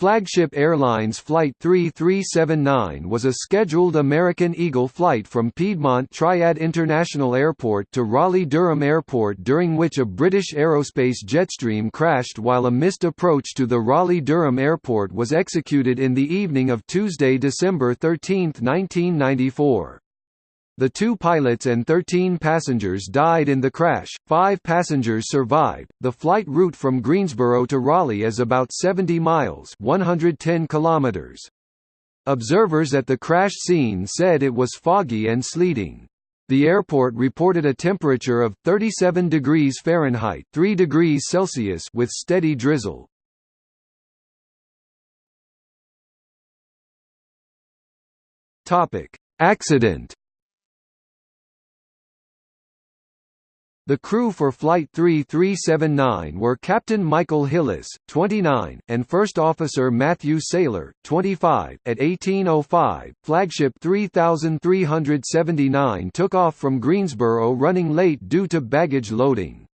Flagship Airlines Flight 3379 was a scheduled American Eagle flight from Piedmont Triad International Airport to Raleigh-Durham Airport during which a British Aerospace Jetstream crashed while a missed approach to the Raleigh-Durham Airport was executed in the evening of Tuesday, December 13, 1994. The two pilots and 13 passengers died in the crash, five passengers survived. The flight route from Greensboro to Raleigh is about 70 miles 110 kilometers. Observers at the crash scene said it was foggy and sleeting. The airport reported a temperature of 37 degrees Fahrenheit 3 degrees Celsius with steady drizzle. Accident The crew for Flight 3379 were Captain Michael Hillis, 29, and First Officer Matthew Sailor, 25. At 1805, Flagship 3379 took off from Greensboro running late due to baggage loading.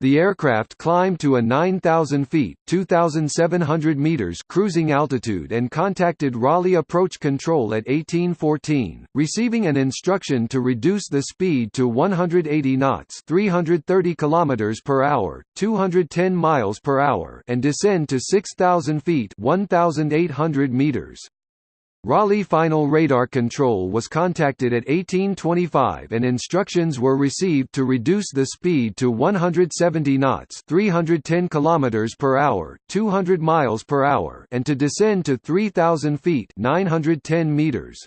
The aircraft climbed to a 9,000 feet (2,700 meters) cruising altitude and contacted Raleigh Approach Control at 1814, receiving an instruction to reduce the speed to 180 knots (330 kilometers per hour, 210 miles per hour) and descend to 6,000 feet (1,800 meters). Raleigh Final Radar Control was contacted at 1825 and instructions were received to reduce the speed to 170 knots 310 km per hour, 200 miles per hour and to descend to 3,000 feet 910 meters.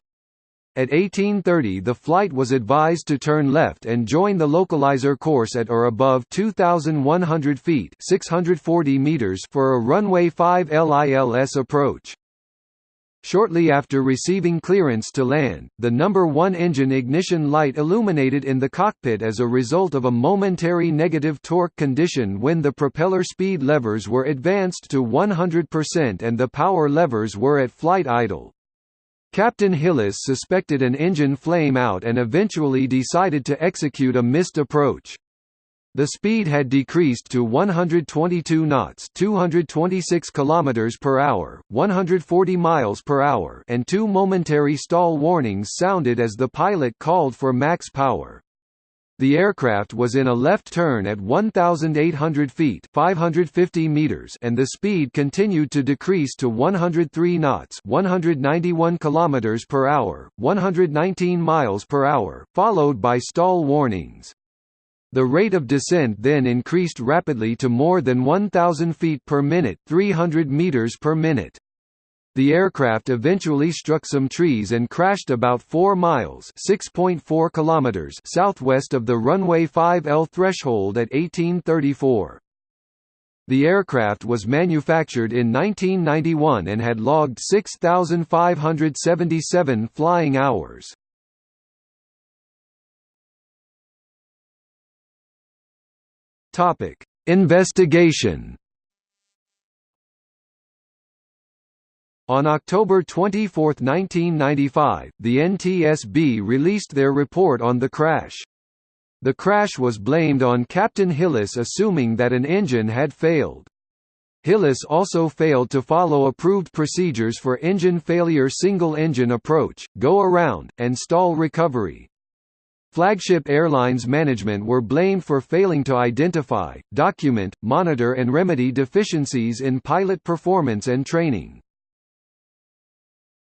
At 1830 the flight was advised to turn left and join the localizer course at or above 2,100 feet 640 meters for a runway 5L ILS approach. Shortly after receiving clearance to land, the number 1 engine ignition light illuminated in the cockpit as a result of a momentary negative torque condition when the propeller speed levers were advanced to 100% and the power levers were at flight idle. Captain Hillis suspected an engine flame out and eventually decided to execute a missed approach. The speed had decreased to 122 knots, 226 kilometers per hour, 140 miles per hour, and two momentary stall warnings sounded as the pilot called for max power. The aircraft was in a left turn at 1,800 feet 550 meters and the speed continued to decrease to 103 knots 191 kilometers per hour, 119 miles per hour, followed by stall warnings. The rate of descent then increased rapidly to more than 1,000 feet per minute 300 meters per minute. The aircraft eventually struck some trees and crashed about 4 miles (6.4 kilometers) southwest of the runway 5L threshold at 1834. The aircraft was manufactured in 1991 and had logged 6,577 flying hours. Topic: Investigation. On October 24, 1995, the NTSB released their report on the crash. The crash was blamed on Captain Hillis assuming that an engine had failed. Hillis also failed to follow approved procedures for engine failure single-engine approach, go-around, and stall recovery. Flagship Airlines management were blamed for failing to identify, document, monitor and remedy deficiencies in pilot performance and training.